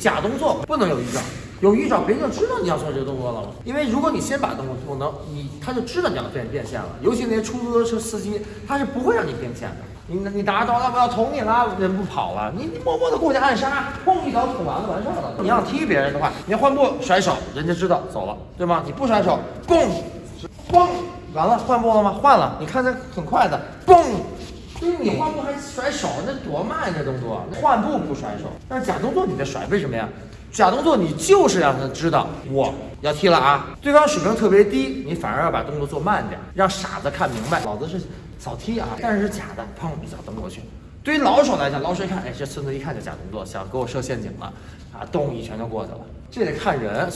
假动作不能有预兆，有预兆别人就知道你要做这个动作了。因为如果你先把动作做能，你他就知道你要变变现了。尤其那些出租车司机，他是不会让你变现的。你你打着刀，他不要捅你了，人不跑了，你你默默的过去暗杀，砰一刀捅完了，完事儿了。你要踢别人的话，你要换步甩手，人家知道走了，对吗？你不甩手，嘣，嘣，完了换步了吗？换了，你看这很快的，嘣。就是你换步还甩手，那多慢呀！这动作，换步不甩手，但是假动作你得甩，为什么呀？假动作你就是让他知道我要踢了啊！对方水平特别低，你反而要把动作做慢点，让傻子看明白，老子是早踢啊，但是是假的，砰一脚蹬过去。对于老手来讲，老手一看，哎，这孙子一看就假动作，想给我设陷阱了，啊，咚一拳就过去了。这得看人。